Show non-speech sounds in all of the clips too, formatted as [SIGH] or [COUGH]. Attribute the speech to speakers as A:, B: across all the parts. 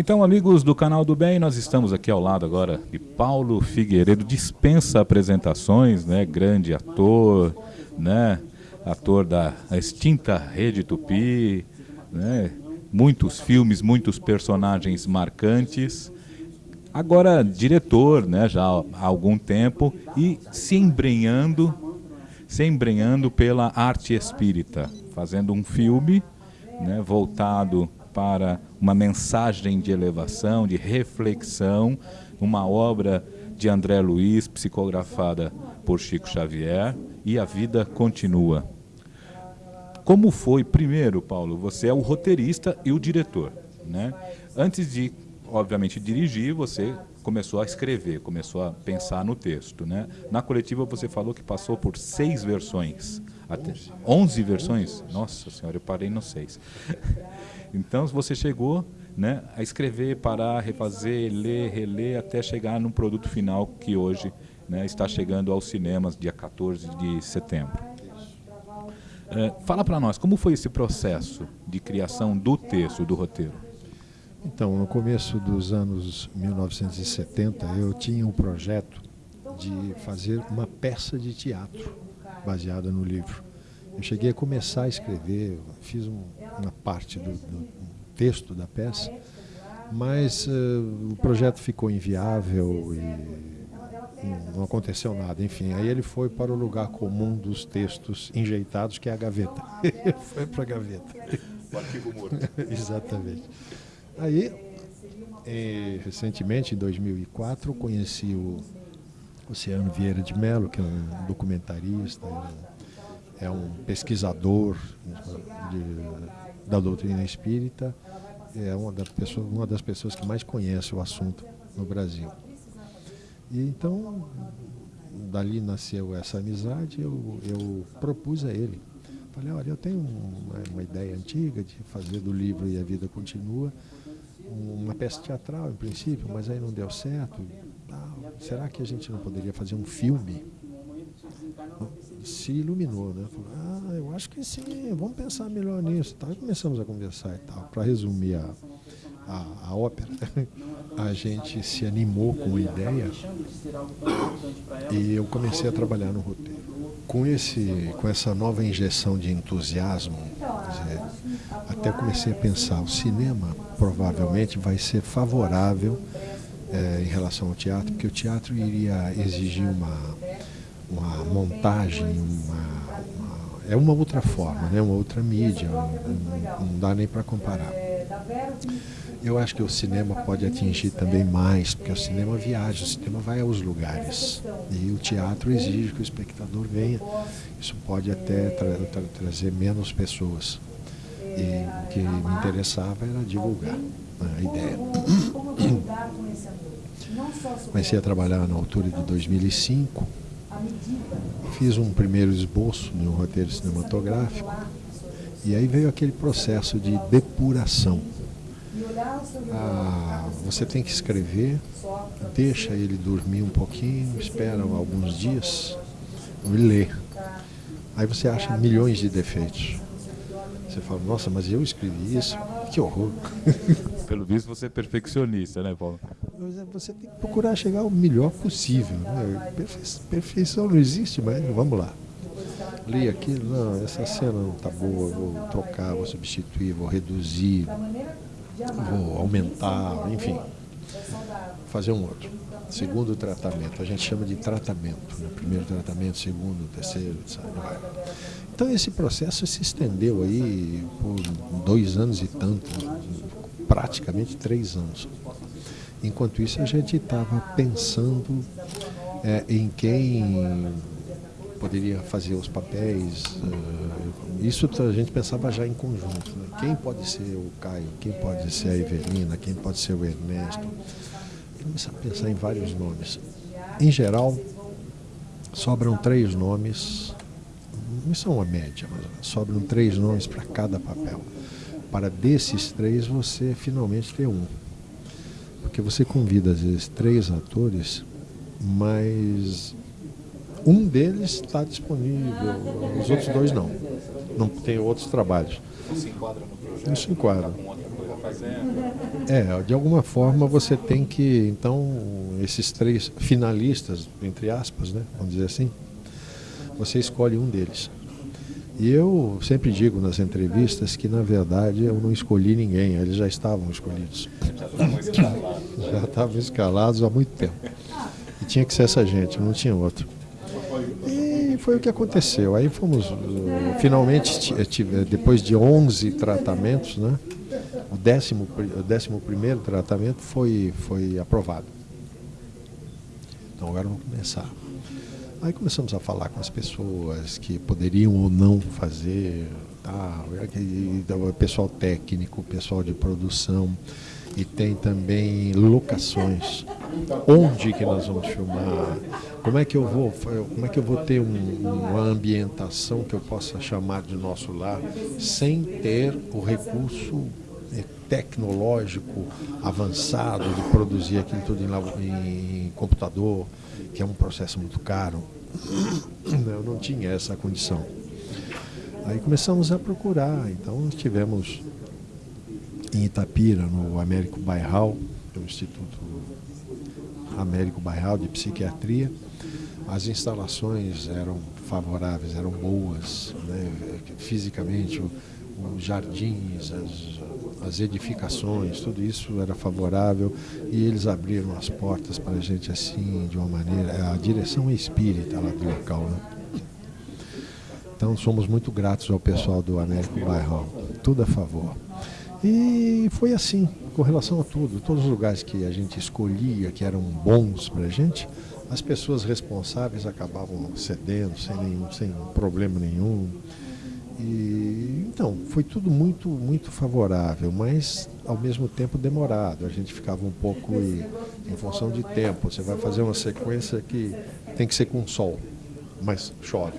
A: Então, amigos do canal do Bem, nós estamos aqui ao lado agora de Paulo Figueiredo, dispensa apresentações, né? Grande ator, né? Ator da extinta Rede Tupi, né? Muitos filmes, muitos personagens marcantes. Agora diretor, né? Já há algum tempo e se embrenhando, se embrenhando pela arte espírita, fazendo um filme, né? Voltado para uma mensagem de elevação, de reflexão, uma obra de André Luiz, psicografada por Chico Xavier, e a vida continua. Como foi, primeiro, Paulo, você é o roteirista e o diretor, né? Antes de, obviamente, dirigir, você começou a escrever, começou a pensar no texto, né? Na coletiva você falou que passou por seis versões, até 11 versões. Nossa senhora, eu parei no seis. Então você chegou né, a escrever, parar, refazer, ler, reler, até chegar no produto final que hoje né, está chegando aos cinemas dia 14 de setembro. É, fala para nós, como foi esse processo de criação do texto, do roteiro?
B: Então, no começo dos anos 1970, eu tinha um projeto de fazer uma peça de teatro baseada no livro. Eu cheguei a começar a escrever, fiz um, uma parte do, do, texto da peça, mas uh, o projeto ficou inviável e não aconteceu nada. Enfim, aí ele foi para o lugar comum dos textos enjeitados, que é a gaveta. [LAUGHS] foi para a gaveta.
A: O arquivo morto. [LAUGHS]
B: Exatamente. Aí, eh, recentemente, em 2004, conheci o Oceano Vieira de Mello, que é um documentarista, é um pesquisador de, da doutrina espírita, é uma das, pessoas, uma das pessoas que mais conhece o assunto no Brasil. E então, dali nasceu essa amizade, eu, eu propus a ele. Falei, olha, eu tenho uma, uma ideia antiga de fazer do livro E a Vida Continua, uma peça teatral, em princípio, mas aí não deu certo. Ah, será que a gente não poderia fazer um filme? Se iluminou, né? Falou, ah, eu acho que sim, vamos pensar melhor nisso. Tá? Começamos a conversar e tal. Para resumir a, a, a, ópera, [LAUGHS] a gente se animou com a ideia e eu comecei a trabalhar no roteiro. Com, esse, com essa nova injeção de entusiasmo, dizer, até comecei a pensar, o cinema provavelmente vai ser favorável é, em relação ao teatro, porque o teatro iria exigir uma uma montagem, uma, uma, é uma outra forma, né? uma outra mídia, não, não dá nem para comparar. Eu acho que o cinema pode atingir também mais, porque o cinema viaja, o cinema vai aos lugares. E o teatro exige que o espectador venha. Isso pode até tra tra trazer menos pessoas. E o que me interessava era divulgar né, a ideia. Comecei a trabalhar na altura de 2005 Fiz um primeiro esboço de um roteiro cinematográfico e aí veio aquele processo de depuração. Ah, você tem que escrever, deixa ele dormir um pouquinho, espera alguns dias e lê. Aí você acha milhões de defeitos. Você fala, nossa, mas eu escrevi isso, que horror. [LAUGHS]
A: Pelo visto você é perfeccionista, né, Paulo?
B: É, você tem que procurar chegar o melhor possível. Né? Perfeição não existe, mas vamos lá. Li aquilo, não, essa cena não está boa, vou trocar, vou substituir, vou reduzir, vou aumentar, enfim. Fazer um outro. Segundo tratamento, a gente chama de tratamento. Né? Primeiro tratamento, segundo, terceiro, sabe? Então esse processo se estendeu aí por dois anos e tanto, praticamente três anos. Enquanto isso, a gente estava pensando é, em quem poderia fazer os papéis. Uh, isso a gente pensava já em conjunto. Né? Quem pode ser o Caio, quem pode ser a Evelina, quem pode ser o Ernesto. Começamos a pensar em vários nomes. Em geral, sobram três nomes, isso é uma média, mas sobram três nomes para cada papel. Para desses três, você finalmente ter um. Porque você convida, às vezes, três atores, mas um deles está disponível, os outros dois não. Não tem outros trabalhos.
A: Não se enquadra no projeto?
B: Não se enquadra.
A: fazendo.
B: É, de alguma forma você tem que, então, esses três finalistas, entre aspas, né, vamos dizer assim, você escolhe um deles. E eu sempre digo nas entrevistas que, na verdade, eu não escolhi ninguém, eles já estavam escolhidos.
A: Já estavam escalados.
B: Há muito tempo. E tinha que ser essa gente, não tinha outro. E foi o que aconteceu. Aí fomos, uh, finalmente, depois de 11 tratamentos, né, o décimo, o décimo primeiro tratamento foi, foi aprovado. Então agora vamos começar. Aí começamos a falar com as pessoas que poderiam ou não fazer, tá, o pessoal técnico, pessoal de produção, e tem também locações. Onde que nós vamos filmar? Como é que eu vou, como é que eu vou ter um, uma ambientação que eu possa chamar de nosso lar sem ter o recurso tecnológico avançado de produzir aquilo tudo em, em computador, que é um processo muito caro. [COUGHS] Eu não tinha essa condição. Aí começamos a procurar, então nós tivemos em Itapira, no Américo Bairral, é o Instituto Américo Bairral de Psiquiatria. As instalações eram favoráveis, eram boas, né? fisicamente, os jardins, as, as edificações, tudo isso era favorável e eles abriram as portas para a gente assim, de uma maneira. A direção é espírita lá do local. Né? Então somos muito gratos ao pessoal do Américo Bairral, tudo a favor. E foi assim, com relação a tudo. Todos os lugares que a gente escolhia, que eram bons para a gente, as pessoas responsáveis acabavam cedendo sem, nenhum, sem problema nenhum. E, então, foi tudo muito, muito favorável, mas ao mesmo tempo demorado. A gente ficava um pouco e, em função de tempo. Você vai fazer uma sequência que tem que ser com sol, mas chove.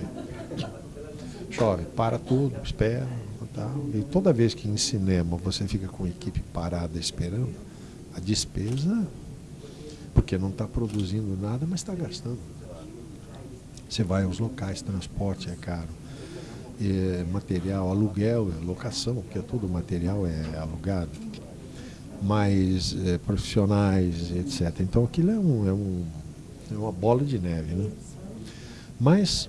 B: Chove, para tudo, espera, Tal. E toda vez que em cinema você fica com a equipe parada esperando, a despesa, porque não está produzindo nada, mas está gastando. Você vai aos locais, transporte é caro, é, material, aluguel, locação, porque todo material é alugado, mais é, profissionais, etc. Então aquilo é, um, é, um, é uma bola de neve. Né? Mas,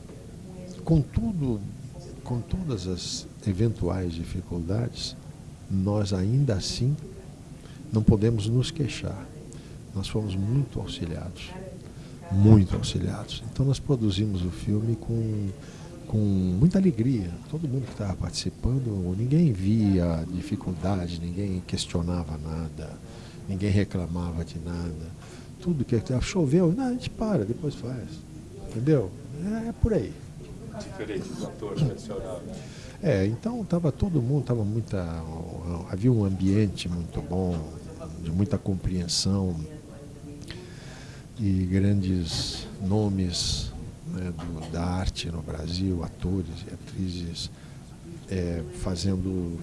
B: contudo, com todas as eventuais dificuldades, nós ainda assim não podemos nos queixar. Nós fomos muito auxiliados, muito auxiliados. Então nós produzimos o filme com, com muita alegria. Todo mundo que estava participando, ninguém via dificuldade, ninguém questionava nada, ninguém reclamava de nada. Tudo que choveu, não, a gente para, depois faz. Entendeu? É, é por aí.
A: Diferente do ator tradicional.
B: É, então estava todo mundo, tava muita, havia um ambiente muito bom, de muita compreensão e grandes nomes né, do, da arte no Brasil, atores e atrizes é, fazendo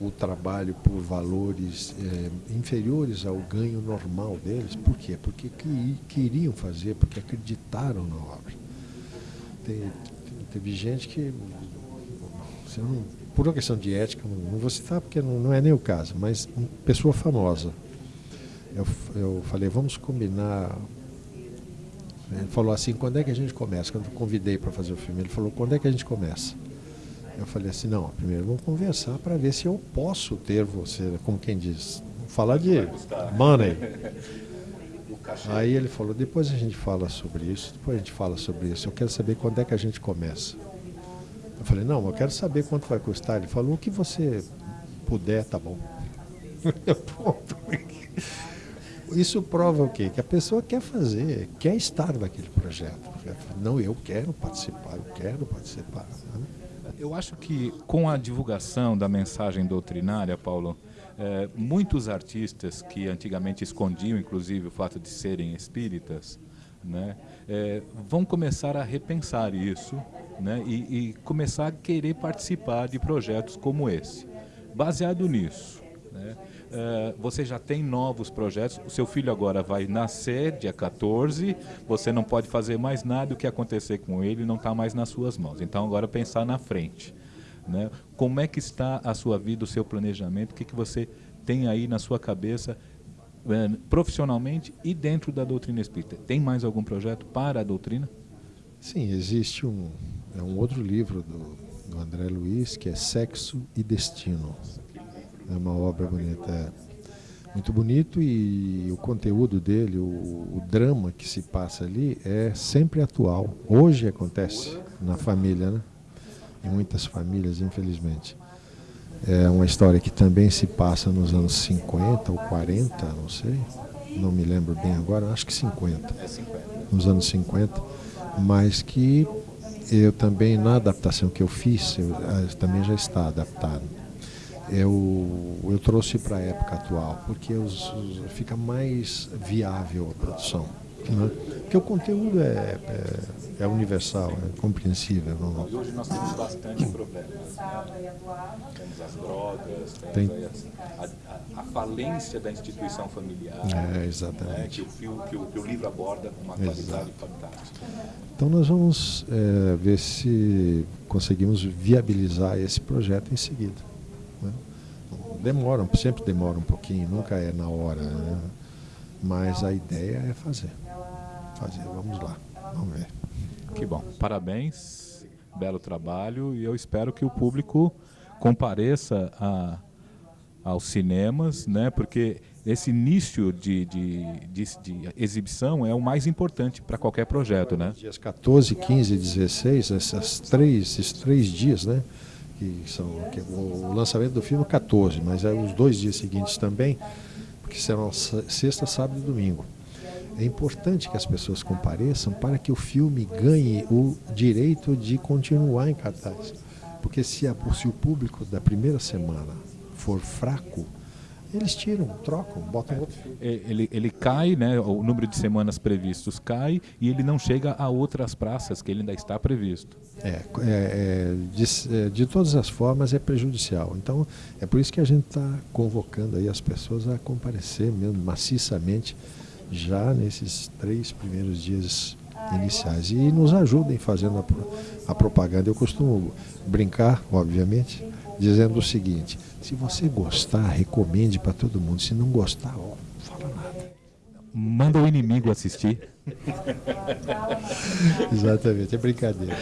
B: o trabalho por valores é, inferiores ao ganho normal deles. Por quê? Porque que, queriam fazer, porque acreditaram na obra. Teve gente que não, por uma questão de ética, não, vou citar porque não, não, é nem o caso, mas pessoa famosa. Eu, eu falei, vamos combinar. Ele falou assim, quando é que a gente começa? Quando eu convidei para fazer o filme, ele falou, quando é que a gente começa? Eu falei assim, não, primeiro vamos conversar para ver se eu posso ter você, como quem diz, falar de money. Aí ele falou, depois a gente fala sobre isso, depois a gente fala sobre isso. Eu quero saber quando é que a gente começa. Eu falei, não, eu quero saber quanto vai custar. Ele falou, o que você puder, tá bom. [LAUGHS] Isso prova o quê? Que a pessoa quer fazer, quer estar naquele projeto. Não, eu quero participar, eu quero participar. Né?
A: Eu acho que com a divulgação da mensagem doutrinária, Paulo, é, muitos artistas que antigamente escondiam, inclusive, o fato de serem espíritas, né, é, vão começar a repensar isso né, e, e, começar a querer participar de projetos como esse. Baseado nisso, né, é, você já tem novos projetos, o seu filho agora vai nascer dia 14, você não pode fazer mais nada, o que acontecer com ele não está mais nas suas mãos. Então agora pensar na frente. Né? Como é que está a sua vida, o seu planejamento, o que, que você tem aí na sua cabeça é, profissionalmente e dentro da doutrina espírita? Tem mais algum projeto para a doutrina?
B: Sim, existe um, é um outro livro do, do André Luiz que é Sexo e Destino. É uma obra bonita. É muito bonito e o conteúdo dele, o, o, drama que se passa ali é sempre atual. Hoje acontece na família, né? Em muitas famílias, infelizmente. É uma história que também se passa nos anos 50 ou 40, não sei, não me lembro bem agora, acho que 50. Nos anos 50, mas que eu também, na adaptação que eu fiz, eu, também já está adaptado eu, eu trouxe para a época atual, porque os, os, fica mais viável a produção. Né? Porque o conteúdo é, é, é universal, é compreensível.
A: Não? E hoje nós temos bastante problemas. Né? Temos as drogas, Tem... a, a, a, falência da instituição familiar.
B: É, exatamente. Né?
A: Que, o que, o, que o livro aborda com uma qualidade fantástica.
B: Então nós vamos é, ver se conseguimos viabilizar esse projeto em seguida. Demoram, sempre demora um pouquinho, nunca é na hora. Né? Mas a ideia é fazer. Fazer, vamos lá, vamos ver.
A: Que bom, parabéns, belo trabalho e eu espero que o público compareça a, aos cinemas, né? porque esse início de, de, de, de exibição é o mais importante para qualquer projeto. Né?
B: Dias 14, 15 e 16, essas três, esses três dias, né? Que são que o lançamento do filme é 14, mas é os dois dias seguintes também, porque serão sexta, sábado e domingo. É importante que as pessoas compareçam para que o filme ganhe o direito de continuar em cartaz. Porque se, a, se o público da primeira semana for fraco, eles tiram, trocam, botam outro.
A: É, ele, ele cai, né, o número de semanas previstos cai e ele não chega a outras praças que ele ainda está previsto.
B: É, é, é de, é, de, todas as formas é prejudicial. Então é por isso que a gente está convocando aí as pessoas a comparecer mesmo maciçamente já nesses três primeiros dias iniciais e nos ajudem fazendo a, a propaganda. Eu costumo brincar, obviamente, dizendo o seguinte: se você gostar, recomende para todo mundo. Se não gostar, ó, não fala nada.
A: Manda o inimigo assistir. [LAUGHS]
B: Exatamente, é brincadeira.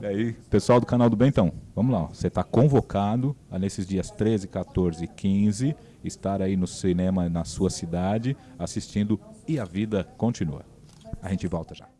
A: E aí, pessoal do canal do Bentão, vamos lá. Você está convocado a nesses dias 13, 14 e 15 estar aí no cinema na sua cidade assistindo E a Vida Continua. A gente volta já.